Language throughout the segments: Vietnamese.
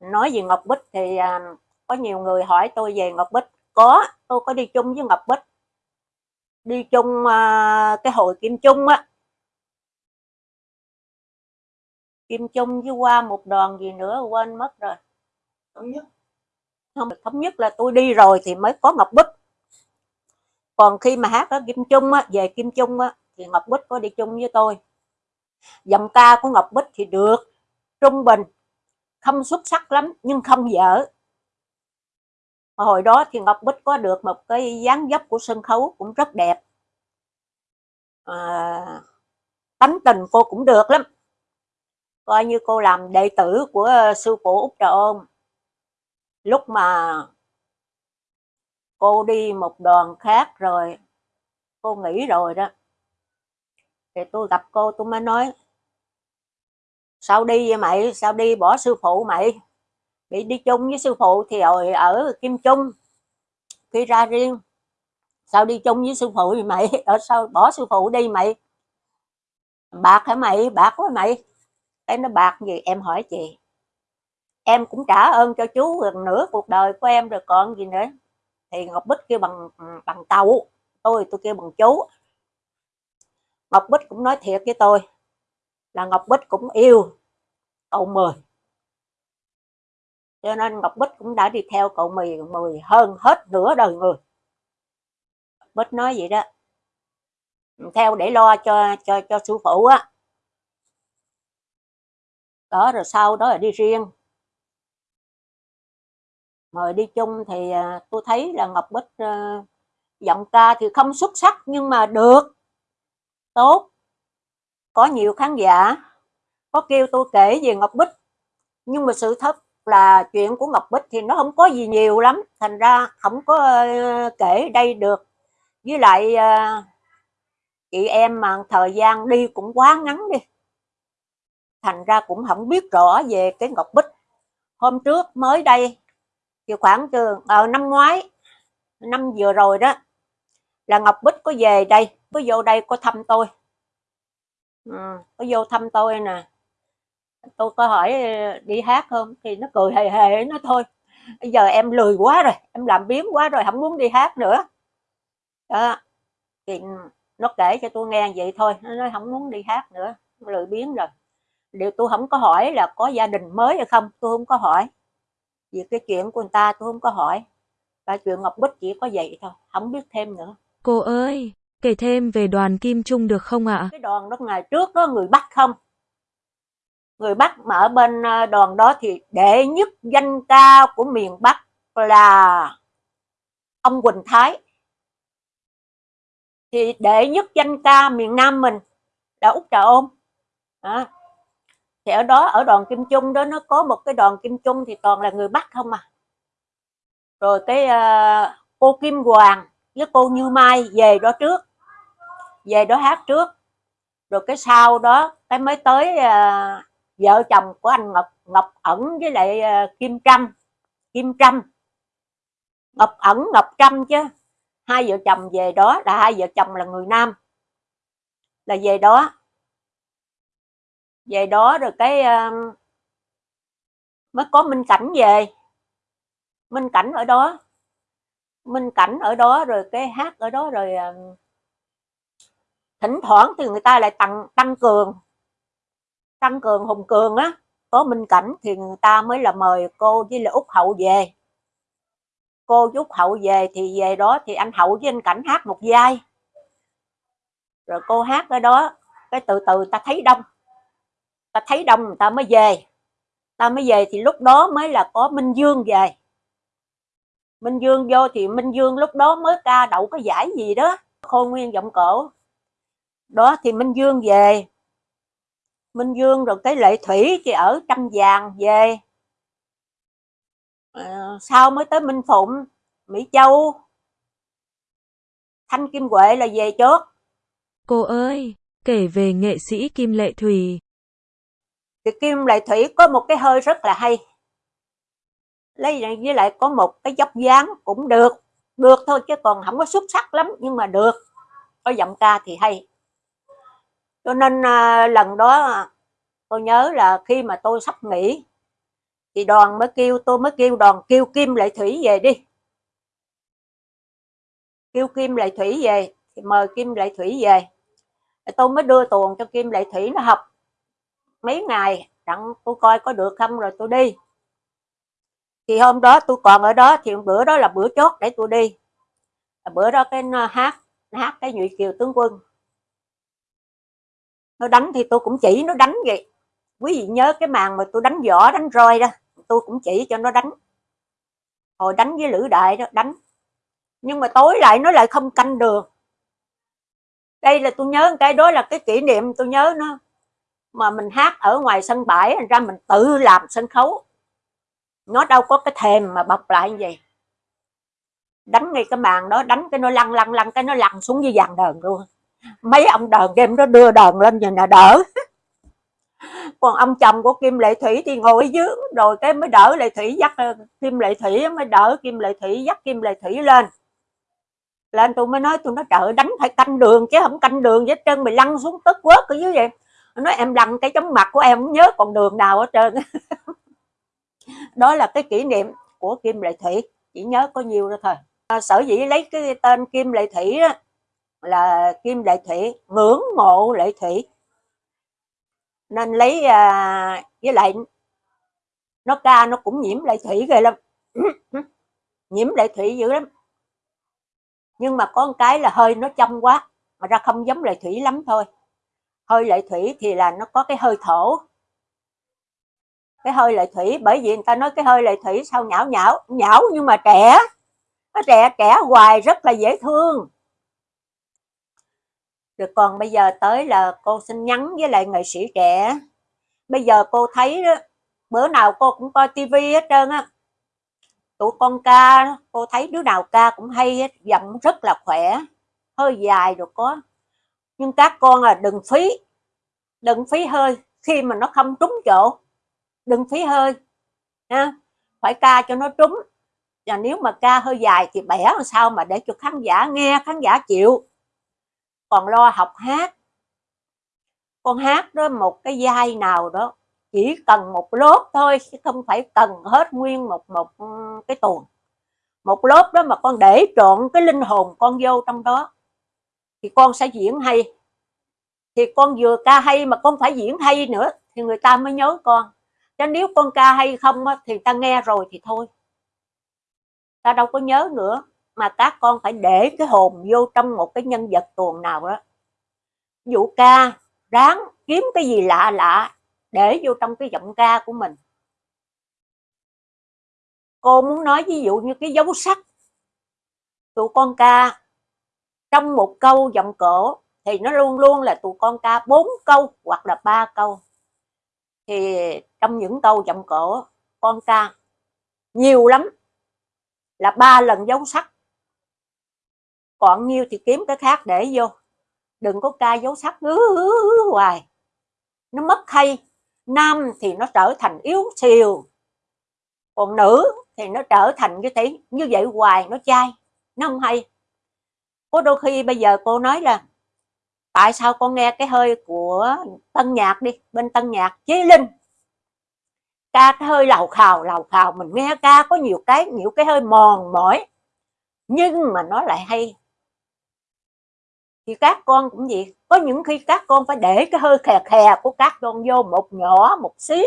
nói về Ngọc Bích thì à, có nhiều người hỏi tôi về Ngọc Bích. Có tôi có đi chung với Ngọc Bích. Đi chung à, cái hội Kim Trung á. Kim Trung với qua một đoàn gì nữa quên mất rồi. Thống nhất. Không thống nhất là tôi đi rồi thì mới có Ngọc Bích. Còn khi mà hát ở Kim Trung á về Kim Trung á thì Ngọc Bích có đi chung với tôi. Giọng ca của Ngọc Bích thì được trung bình không xuất sắc lắm nhưng không dở hồi đó thì Ngọc Bích có được một cái dáng dấp của sân khấu cũng rất đẹp. À, tánh tình cô cũng được lắm. Coi như cô làm đệ tử của ờ, sư phụ Úc Trà Ôn. Lúc mà cô đi một đoàn khác rồi cô nghỉ rồi đó thì tôi gặp cô tôi mới nói sao đi vậy mày? Sao đi? Bỏ sư phụ mày. Bị đi chung với sư phụ thì rồi ở kim trung. Khi ra riêng. Sao đi chung với sư phụ thì mày? Ở sao bỏ sư phụ đi mày? Bạc hả mày? Bạc quá mày. Cái nó bạc gì? Em hỏi chị. Em cũng trả ơn cho chú gần nửa cuộc đời của em rồi còn gì nữa. Thì ngọc bích kêu bằng bằng tàu. Tôi tôi kêu bằng chú. Ngọc bích cũng nói thiệt với tôi là ngọc bích cũng yêu cậu mười. Cho nên ngọc bích cũng đã đi theo cậu mười mười hơn hết nửa đời người. Bích nói vậy đó. Theo để lo cho cho cho sư phụ á. Đó rồi sau đó là đi riêng. Mời đi chung thì à, tôi thấy là Ngọc Bích uh, giọng ca thì không xuất sắc nhưng mà được. Tốt có nhiều khán giả, có kêu tôi kể về Ngọc Bích. Nhưng mà sự thật là chuyện của Ngọc Bích thì nó không có gì nhiều lắm. Thành ra không có ờ, kể đây được. Với lại ờ, chị em mà thời gian đi cũng quá ngắn đi. Thành ra cũng không biết rõ về cái Ngọc Bích. Hôm trước mới đây, thì khoảng từ ở năm ngoái, năm vừa rồi đó, là Ngọc Bích có về đây, có vô đây có thăm tôi ừ, có vô thăm tôi nè. Tôi có hỏi ờ, đi hát không? Thì nó cười hề hề nó thôi. Bây giờ em lười quá rồi em làm biếng quá rồi không muốn đi hát nữa. Đó. Thì nó kể cho tôi nghe vậy thôi nó nói không muốn đi hát nữa lười biếng rồi. Điều tôi không có hỏi là có gia đình mới hay không? Tôi không có hỏi. Vì cái chuyện của người ta tôi không có hỏi. Và chuyện Ngọc Bích chỉ có vậy thôi không biết thêm nữa. Cô ơi kể thêm về đoàn Kim Trung được không ạ? Cái đoàn đó ngày trước có người Bắc không? Người Bắc mà ở bên à, đoàn đó thì đệ nhất danh ca của miền Bắc là ông Quỳnh Thái. Thì đệ nhất danh ca miền Nam mình là Úc Trà Ôn. À. thì ở đó ở đoàn kim trung đó nó có một cái đoàn kim trung thì toàn là người bắc không à. Rồi cái uh, à, cô kim hoàng với cô như mai về đó trước về đó hát trước. Rồi cái sau đó cái mới tới uh, vợ chồng của anh ngọc ngọc ẩn với lại uh, kim trâm. Kim trâm. Ngọc ẩn ngọc trâm chứ. Hai vợ chồng về đó là hai vợ chồng là người nam. Là về đó. Về đó rồi cái uh, mới có minh cảnh về. Minh cảnh ở đó. Minh cảnh ở đó rồi cái hát ở đó rồi uh, thỉnh thoảng thì người ta lại tăng tăng cường. Tăng cường hùng cường á có minh cảnh thì người ta mới là mời cô với là út hậu về. Cô với út hậu về thì về đó thì anh hậu với anh cảnh hát một vai. Rồi cô hát ở đó, cái từ từ ta thấy đông. Ta thấy đông người ta mới về. Ta mới về thì lúc đó mới là có Minh Dương về. Minh Dương vô thì Minh Dương lúc đó mới ca đậu cái giải gì đó. Khôi nguyên giọng cổ đó thì Minh Dương về. Minh Dương rồi cái Lệ Thủy thì ở Trăm Vàng về. À, sau mới tới Minh Phụng Mỹ Châu. Thanh Kim Huệ là về trước. Cô ơi, kể về nghệ sĩ Kim Lệ Thủy thì kim lại thủy có một cái hơi rất là hay. Lấy với lại có một cái dốc dáng cũng được. Được thôi chứ còn không có xuất sắc lắm nhưng mà được. Có giọng ca thì hay cho nên à, lần đó à, tôi nhớ là khi mà tôi sắp nghỉ thì đoàn mới kêu tôi mới kêu đoàn kêu Kim Lệ Thủy về đi. Kêu Kim Lệ Thủy về thì mời Kim Lệ Thủy về. Tôi mới đưa tuồng cho Kim Lệ Thủy nó học. Mấy ngày đặng tôi coi có được không rồi tôi đi. Thì hôm đó tôi còn ở đó thì bữa đó là bữa chót để tôi đi. Bữa đó cái hát hát cái nhụy kiều tướng quân nó đánh thì tôi cũng chỉ, nó đánh vậy. Quý vị nhớ cái màn mà tôi đánh võ, đánh roi đó, tôi cũng chỉ cho nó đánh. Hồi đánh với lữ đại đó, đánh. Nhưng mà tối lại nó lại không canh đường đây là tôi nhớ cái, đó là cái kỷ niệm tôi nhớ nó. Mà mình hát ở ngoài sân bãi, thành ra mình tự làm sân khấu. Nó đâu có cái thèm mà bọc lại như vậy. Đánh ngay cái màn đó, đánh cái nó lăn lăn lăn, cái nó lăn xuống dưới dàn đờn luôn mấy ông đờn Kim đó đưa đờn lên nhìn là đỡ? Còn ông chồng của kim lệ thủy thì ngồi ở dưới rồi cái mới đỡ lệ thủy dắt ờ, kim lệ thủy mới đỡ kim lệ thủy dắt kim lệ thủy lên. Lên tôi mới nói tôi nói trời đánh phải canh đường chứ không canh đường với chân mày lăn xuống tức quớt cứ dưới vậy. Nói em lăn cái chóng mặt của em không nhớ còn đường nào hết trơn. Đó là cái kỷ niệm của kim lệ thủy chỉ nhớ có nhiều đó thôi. À, sở dĩ lấy cái tên kim lệ thủy đó, là kim lệ thủy ngưỡng mộ lệ thủy nên lấy à, với lại nó ca nó cũng nhiễm lệ thủy ghê lắm. Nhiễm lệ thủy dữ lắm. Nhưng mà có một cái là hơi nó trong quá mà ra không giống lệ thủy lắm thôi. Hơi lệ thủy thì là nó có cái hơi thổ. Cái hơi lệ thủy bởi vì người ta nói cái hơi lệ thủy sao nhão nhão nhão nhưng mà trẻ. Nó trẻ trẻ hoài rất là dễ thương rồi còn bây giờ tới là cô xin nhắn với lại nghệ sĩ trẻ. Bây giờ cô thấy đó, bữa nào cô cũng coi tivi hết trơn á. Tụi con ca cô thấy đứa nào ca cũng hay hết giọng rất là khỏe hơi dài rồi có. Nhưng các con là đừng phí đừng phí hơi khi mà nó không trúng chỗ. Đừng phí hơi ha phải ca cho nó trúng. Và nếu mà ca hơi dài thì bẻ làm sao mà để cho khán giả nghe khán giả chịu còn lo học hát. Con hát đó một cái vai nào đó, chỉ cần một lớp thôi, chứ không phải cần hết nguyên một một ừ, cái tuần một lớp đó mà con để trộn cái linh hồn con vô trong đó, thì con sẽ diễn hay. Thì con vừa ca hay mà con phải diễn hay nữa, thì người ta mới nhớ con. Chứ nếu con ca hay không thì ta nghe rồi thì thôi. Ta đâu có nhớ nữa mà các con phải để cái hồn vô trong một cái nhân vật tuồng nào đó. Dụ ca, ráng kiếm cái gì lạ lạ để vô trong cái giọng ca của mình. Cô muốn nói ví dụ như cái dấu sắc. Tụi con ca, trong một câu giọng cổ thì nó luôn luôn là tụi con ca bốn câu hoặc là ba câu. Thì trong những câu giọng cổ, con ca nhiều lắm là ba lần dấu sắc còn nhiêu thì kiếm cái khác để vô. Đừng có ca dấu sắc ngứ hoài. Nó mất hay, nam thì nó trở thành yếu xìu, còn nữ thì nó trở thành như thế, như vậy hoài nó chai, nó không hay. Có đôi khi bây giờ cô nói là, tại sao con nghe cái hơi của tân nhạc đi, bên tân nhạc Chí linh? Ca cái hơi lào khào lào khào, mình nghe ca có nhiều cái nhiều cái hơi mòn mỏi, nhưng mà nó lại hay thì các con cũng vậy. Có những khi các con phải để cái hơi khè khè của các con vô một nhỏ, một xí.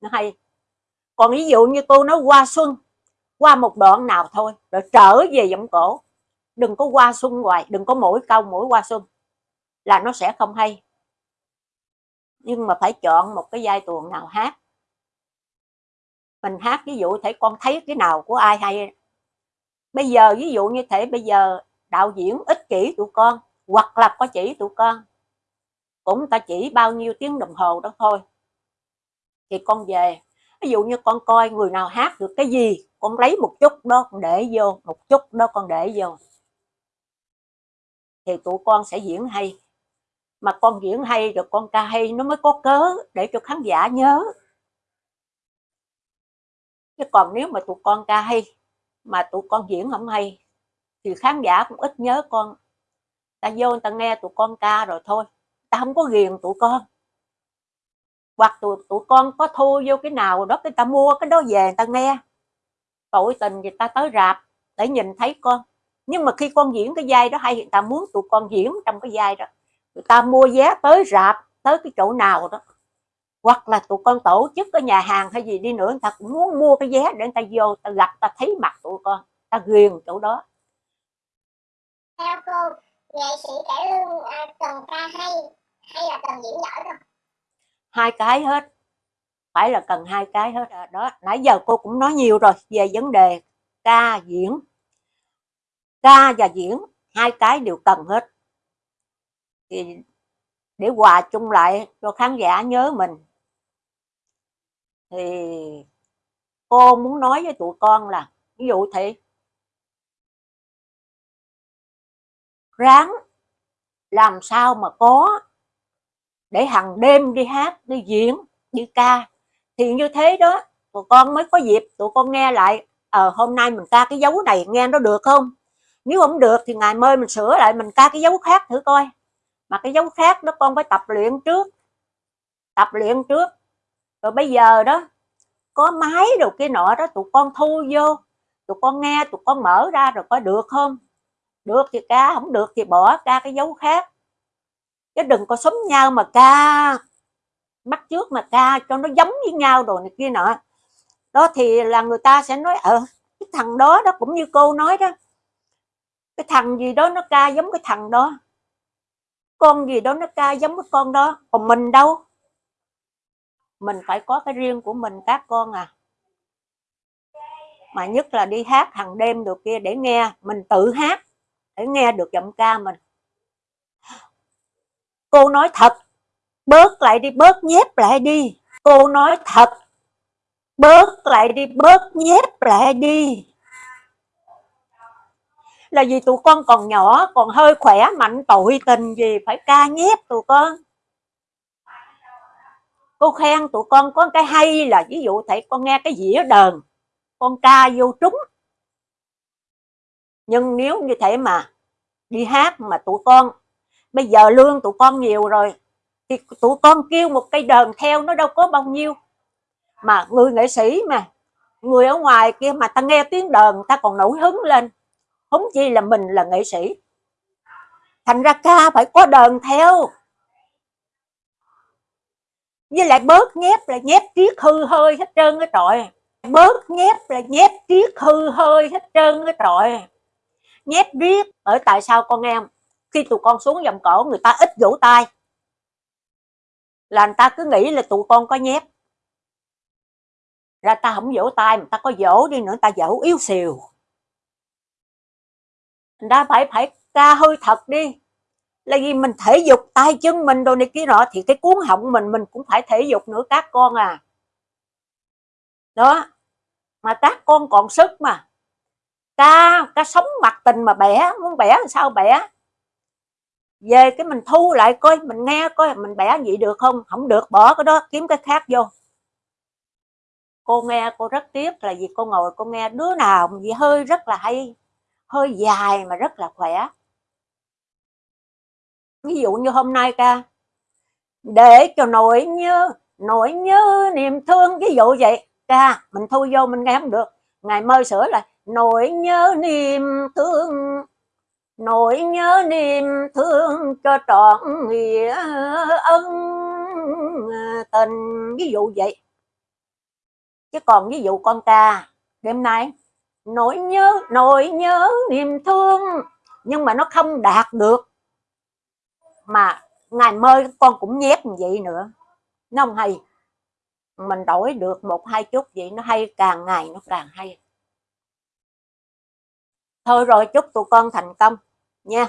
Nó hay. Còn ví dụ như cô nói qua xuân, qua một đoạn nào thôi, rồi trở về giọng cổ. Đừng có qua xuân hoài, đừng có mỗi câu mỗi qua xuân, là nó sẽ không hay. Nhưng mà phải chọn một cái giai tuồng nào hát. Mình hát ví dụ thể con thấy cái nào của ai hay. Bây giờ ví dụ như thể bây giờ đạo diễn ích kỷ tụi con hoặc là có chỉ tụi con. Cũng ta chỉ bao nhiêu tiếng đồng hồ đó thôi. Thì con về. Ví dụ như con coi người nào hát được cái gì, con lấy một chút đó, con để vô, một chút đó con để vô. Thì tụi con sẽ diễn hay. Mà con diễn hay rồi con ca hay, nó mới có cớ để cho khán giả nhớ. Chứ còn nếu mà tụi con ca hay, mà tụi con diễn không hay, thì khán giả cũng ít nhớ con ta vô người ta nghe tụi con ca rồi thôi. Ta không có ghiền tụi con. Hoặc tụi, tụi con có thu vô cái nào đó cái ta mua cái đó về người ta nghe. Tội tình người ta tới rạp để nhìn thấy con. Nhưng mà khi con diễn cái vai đó hay người ta muốn tụi con diễn trong cái vai đó. Người ta mua vé tới rạp tới cái chỗ nào đó. Hoặc là tụi con tổ chức ở nhà hàng hay gì đi nữa người ta cũng muốn mua cái vé để người ta vô ta gặp ta thấy mặt tụi con ta ghiền chỗ đó nghệ sĩ cải lương à, cần ca hay hay là cần diễn giỏi không? Hai cái hết. Phải là cần hai cái hết à, đó nãy giờ cô cũng nói nhiều rồi về vấn đề ca diễn. Ca và diễn hai cái đều cần hết. Thì để hòa chung lại cho khán giả nhớ mình. Thì cô muốn nói với tụi con là ví dụ thì ráng làm sao mà có để hàng đêm đi hát đi diễn đi ca. Thì như thế đó tụi con mới có dịp tụi con nghe lại ờ à, hôm nay mình ca cái dấu này nghe nó được không? Nếu không được thì ngày mai mình sửa lại mình ca cái dấu khác thử coi. Mà cái dấu khác đó con phải tập luyện trước tập luyện trước. Rồi bây giờ đó có máy đồ kia nọ đó tụi con thu vô tụi con nghe tụi con mở ra rồi có được không? Được thì ca, không được thì bỏ ca cái dấu khác. Chứ đừng có sống nhau mà ca. Bắt trước mà ca, cho nó giống với nhau rồi này kia nọ. Đó thì là người ta sẽ nói ờ cái thằng đó đó cũng như cô nói đó. Cái thằng gì đó nó ca giống cái thằng đó. Con gì đó nó ca giống cái con đó. Còn mình đâu? Mình phải có cái riêng của mình, các con à. Mà nhất là đi hát hàng đêm được kia để nghe, mình tự hát để nghe được giọng ca mình. Cô nói thật, bớt lại đi, bớt nhép lại đi. Cô nói thật, bớt lại đi, bớt nhép lại đi. Là vì tụi con còn nhỏ, còn hơi khỏe, mạnh tội tình gì, phải ca nhép tụi con. Cô khen tụi con có cái hay là, ví dụ thầy con nghe cái dĩa đờn, con ca vô trúng nhưng nếu như thế mà đi hát mà tụi con, bây giờ lương tụi con nhiều rồi, thì tụi con kêu một cây đờn theo nó đâu có bao nhiêu. Mà người nghệ sĩ mà, người ở ngoài kia mà ta nghe tiếng đờn, ta còn nổi hứng lên. Không chi là mình là nghệ sĩ. Thành ra ca phải có đờn theo. Với lại bớt nhép là nhép triết hư hơi hết trơn cái trọi. Bớt nhép là nhép triết hư hơi hết trơn cái trọi nhép riết ở tại sao con em khi tụi con xuống dòng cổ, người ta ít vỗ tay. Là người ta cứ nghĩ là tụi con có nhép ra ta không vỗ tay mà ta có vỗ đi nữa ta vỗ yếu xìu. Người ta phải phải ca hơi thật đi. Là vì mình thể dục, tay chân mình đồ này kia nọ, thì cái cuốn họng mình mình cũng phải thể dục nữa các con à. Đó, mà các con còn sức mà ca ca sống mặt tình mà bẻ, muốn bẻ làm sao bẻ? Về cái mình thu lại coi, mình nghe coi, mình bẻ vậy được không? Không được, bỏ cái đó, kiếm cái khác vô. Cô nghe, cô rất tiếc là vì cô ngồi, cô nghe đứa nào gì hơi rất là hay, hơi dài mà rất là khỏe. Ví dụ như hôm nay ca, để cho nỗi nhớ nỗi nhớ niềm thương, ví dụ vậy, ca, mình thu vô, mình nghe không được ngày mơ sửa lại nỗi nhớ niềm thương, nỗi nhớ niềm thương cho trọn nghĩa ân à, tình. Ví dụ vậy. Chứ còn ví dụ con ca, đêm nay, nỗi nhớ nỗi nhớ niềm thương. Nhưng mà nó không đạt được. Mà ngày mơ con cũng nhép như vậy nữa. Nó không hay mình đổi được một, hai chút vậy nó hay, càng ngày nó càng hay. Thôi rồi, chúc tụi con thành công nha.